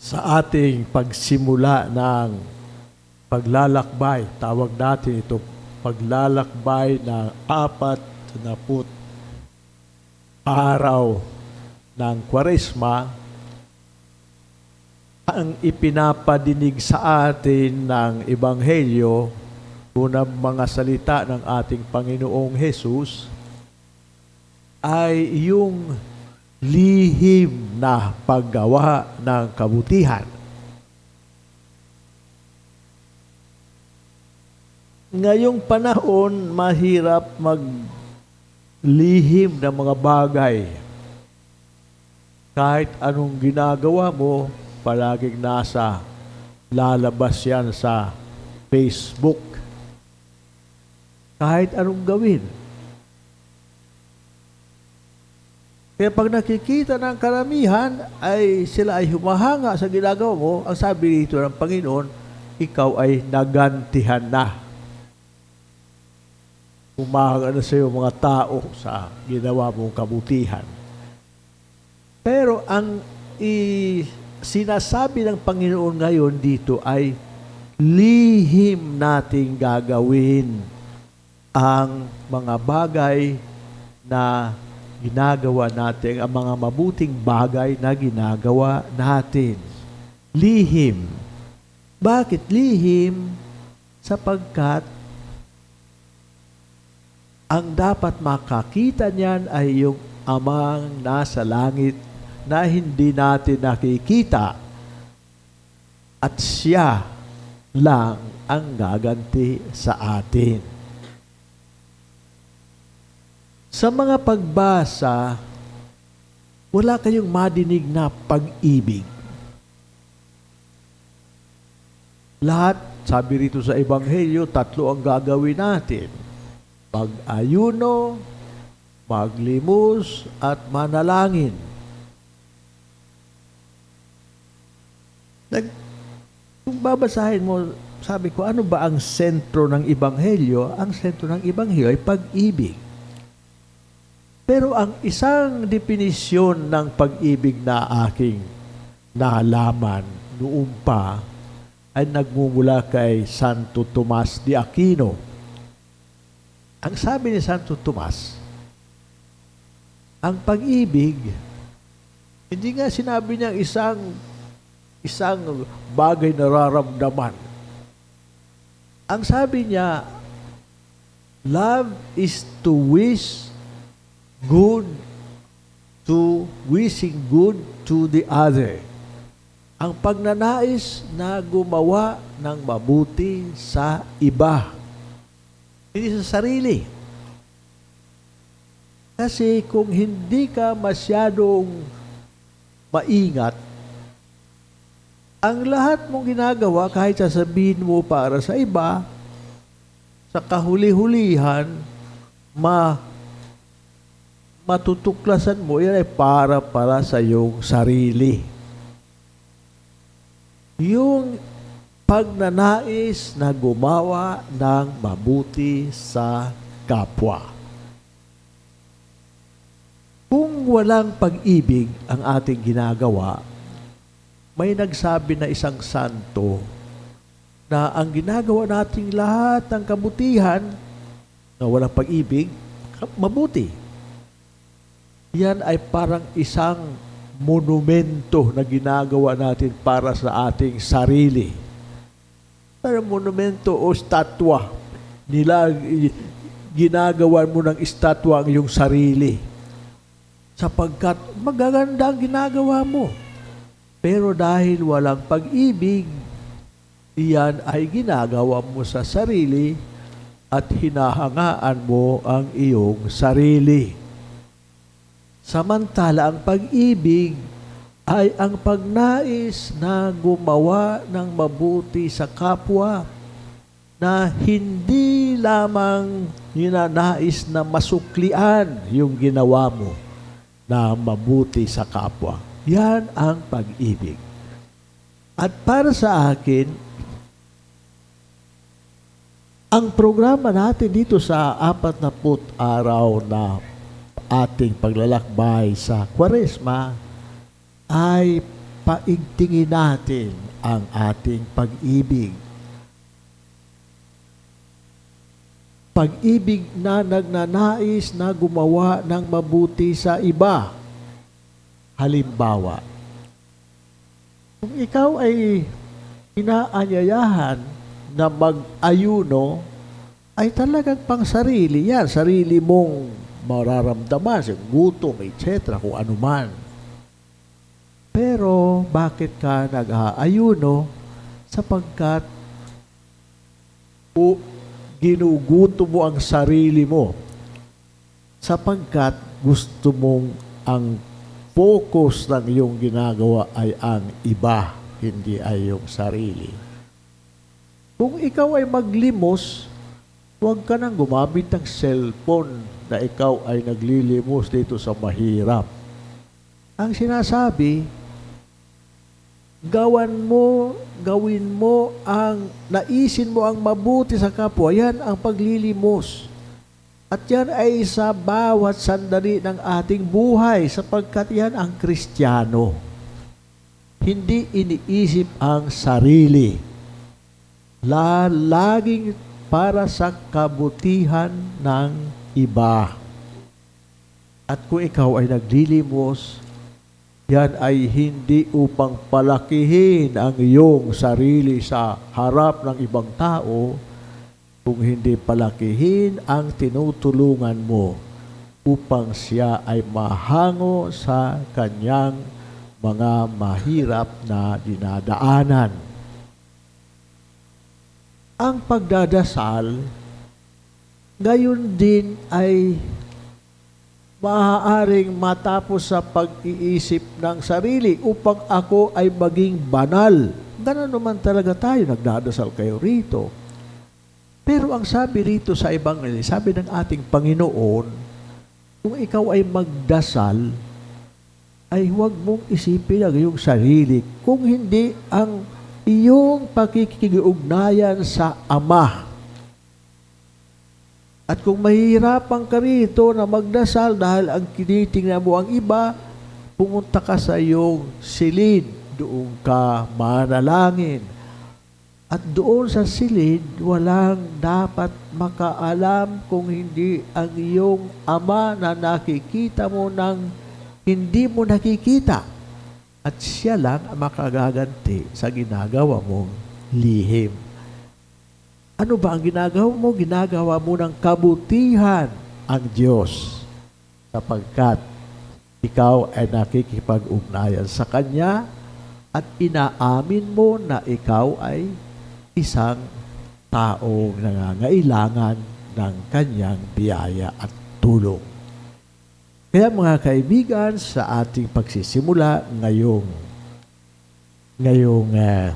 sa ating pagsimula ng paglalakbay, tawag natin ito paglalakbay ng apat na put araw ng kwaresma, ang ipinapadinig sa atin ng Ebanghelyo, unang mga salita ng ating Panginoong Hesus, ay yung lihim na paggawa ng kabutihan. Ngayong panahon, mahirap maglihim ng mga bagay. Kahit anong ginagawa mo, palaging nasa lalabas yan sa Facebook. Kahit anong gawin. Kaya pag nakikita ng karamihan, ay sila ay humahanga sa ginagawa mo, ang sabi dito ng Panginoon, ikaw ay nagantihan na. Humahanga na sa iyo mga tao sa ginawa mong kabutihan. Pero ang i- sinasabi ng Panginoon ngayon dito ay lihim nating gagawin ang mga bagay na ginagawa natin, ang mga mabuting bagay na ginagawa natin. Lihim. Bakit lihim? Sapagkat ang dapat makakita niyan ay yung amang nasa langit na hindi natin nakikita at siya lang ang gaganti sa atin. Sa mga pagbasa, wala kayong madinig na pag-ibig. Lahat, sabi rito sa Ebanghelyo, tatlo ang gagawin natin pag-ayuno, maglimos, at manalangin. Nag, kung babasahin mo, sabi ko, ano ba ang sentro ng Ibanghelyo? Ang sentro ng Ibanghelyo ay pag-ibig. Pero ang isang definisyon ng pag-ibig na aking nalaman noon pa ay nagmumula kay Santo Tomas de Aquino ang sabi ni Santo Tomas, ang pag-ibig, hindi nga sinabi niya isang isang bagay na raramdaman. Ang sabi niya, love is to wish good to wishing good to the other. Ang pagnanais na gumawa ng mabuti sa iba. Hindi sa sarili. Kasi kung hindi ka masyadong maingat, ang lahat mong ginagawa, kahit sasabihin mo para sa iba, sa kahuli-hulihan, ma matutuklasan mo, yan ay para para sa iyong sarili. Yung pagnanais na gumawa ng mabuti sa kapwa. Kung walang pag-ibig ang ating ginagawa, may nagsabi na isang santo na ang ginagawa nating lahat ng kabutihan na walang pag-ibig, mabuti. Yan ay parang isang monumento na ginagawa natin para sa ating sarili para monumento o statwa. Nila, ginagawa mo ng estatwa ang iyong sarili. Sapagkat magaganda ang ginagawa mo. Pero dahil walang pag-ibig, iyan ay ginagawa mo sa sarili at hinahangaan mo ang iyong sarili. Samantala, ang pag-ibig ay ang pagnais na gumawa ng mabuti sa kapwa na hindi lamang ninanais na masuklian yung ginawa mo na mabuti sa kapwa. Yan ang pag-ibig. At para sa akin, ang programa natin dito sa apat na put araw na ating paglalakbay sa Kwaresma ay paigtingin natin ang ating pag-ibig. Pag-ibig na nagnanais na gumawa ng mabuti sa iba. Halimbawa, kung ikaw ay inaanyayahan na mag-ayuno, ay talagang pang sarili yan. Sarili mong mararamdaman, sa gutom, etc., kung ano man. Pero bakit ka nag-aayuno? Sapagkat o ginuguto mo ang sarili mo. Sapagkat gusto mong ang focus ng iyong ginagawa ay ang iba, hindi ay yung sarili. Kung ikaw ay maglimos, huwag ka nang gumamit ng cellphone na ikaw ay naglilimos dito sa mahirap. Ang sinasabi, gawan mo, gawin mo ang, naisin mo ang mabuti sa kapwa. Yan ang paglilimos. At yan ay sa bawat sandali ng ating buhay sapagkat yan ang kristyano. Hindi iniisip ang sarili. La, laging para sa kabutihan ng iba. At kung ikaw ay naglilimos, yan ay hindi upang palakihin ang iyong sarili sa harap ng ibang tao, kung hindi palakihin ang tinutulungan mo upang siya ay mahango sa kanyang mga mahirap na dinadaanan. Ang pagdadasal, gayon din ay maaaring matapos sa pag-iisip ng sarili upang ako ay maging banal. Ganon naman talaga tayo, nagdadasal kayo rito. Pero ang sabi rito sa Ebanghelyo, sabi ng ating Panginoon, kung ikaw ay magdasal, ay huwag mong isipin ang iyong sarili. Kung hindi ang iyong pakikiugnayan sa Ama at kung mahihirapan ka rito na magdasal dahil ang kinitingnan mo ang iba, pumunta ka sa iyong silid, doon ka manalangin. At doon sa silid, walang dapat makaalam kung hindi ang iyong ama na nakikita mo ng hindi mo nakikita. At siya lang ang makagaganti sa ginagawa mong lihim. Ano ba ang ginagawa mo? Ginagawa mo ng kabutihan ang Diyos sapagkat ikaw ay nakikipag-ugnayan sa Kanya at inaamin mo na ikaw ay isang taong nangangailangan ng Kanyang biyaya at tulong. Kaya mga kaibigan, sa ating pagsisimula ngayong ngayong uh,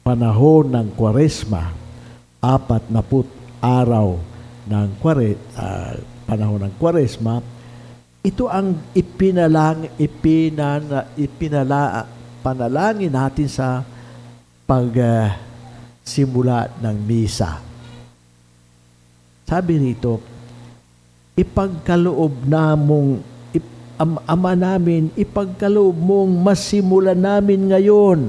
panahon ng Kwaresma, apat na put araw ng kware, uh, panahon ng Kwaresma, ito ang ipinalang, ipinana, ipinala, panalangin natin sa pagsimula uh, ng misa. Sabi rito, ipagkaloob na mong ip, am, ama namin, ipagkaloob mong masimulan namin ngayon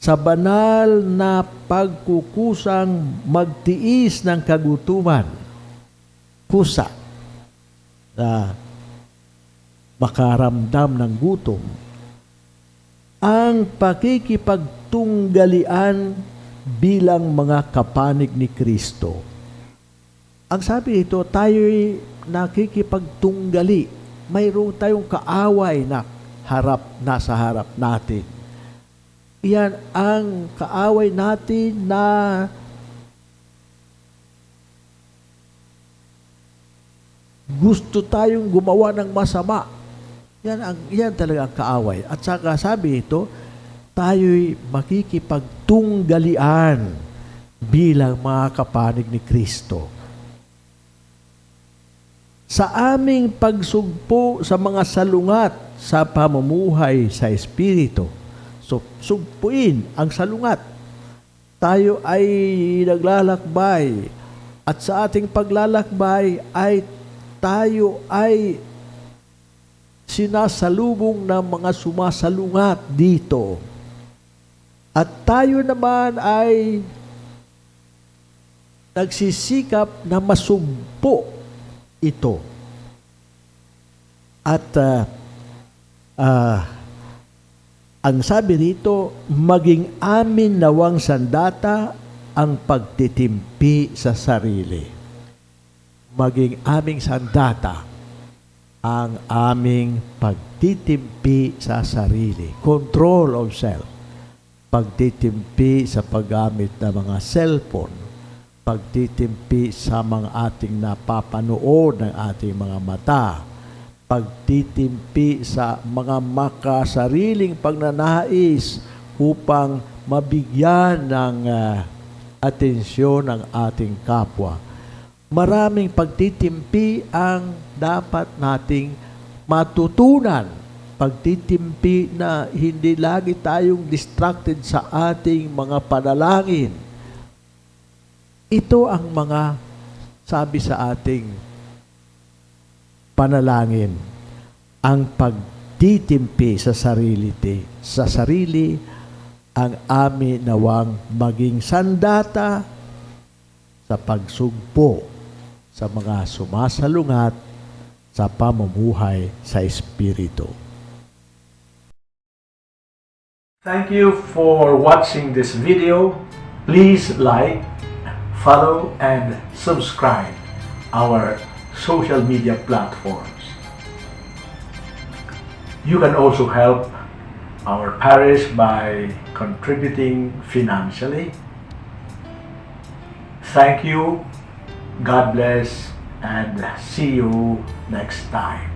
sa banal na pagkukusang magtiis ng kagutuman, kusa na makaramdam ng gutom, ang pakikipagtunggalian bilang mga kapanig ni Kristo. Ang sabi nito, tayo'y nakikipagtunggali. Mayroon tayong kaaway na harap, nasa harap natin Iyan ang kaaway natin na gusto tayong gumawa ng masama. Yan, ang, yan talaga ang kaaway. At saka sabi ito, tayo'y makikipagtunggalian bilang mga kapanig ni Kristo. Sa aming pagsugpo sa mga salungat sa pamumuhay sa Espiritu, So, sugpuin ang salungat. Tayo ay naglalakbay at sa ating paglalakbay ay tayo ay sinasalubong ng mga sumasalungat dito. At tayo naman ay nagsisikap na masumpo ito. At ah, ah, ang sabi rito, maging amin nawang sandata ang pagtitimpi sa sarili. Maging aming sandata ang aming pagtitimpi sa sarili. Control of self. Pagtitimpi sa paggamit ng mga cellphone. Pagtitimpi sa mga ating napapanood ng ating mga mata pagtitimpi sa mga makasariling pagnanais upang mabigyan ng ah, atensyon ng ating kapwa. Maraming pagtitimpi ang dapat nating matutunan. Pagtitimpi na hindi lagi tayong distracted sa ating mga panalangin. Ito ang mga sabi sa ating panalangin ang pagtitimpi sa sarili sa sarili ang amin nawang maging sandata sa pagsugpo sa mga sumasalungat sa pamumuhay sa Espiritu. Thank you for watching this video. Please like, follow, and subscribe our social media platforms. You can also help our parish by contributing financially. Thank you, God bless, and see you next time.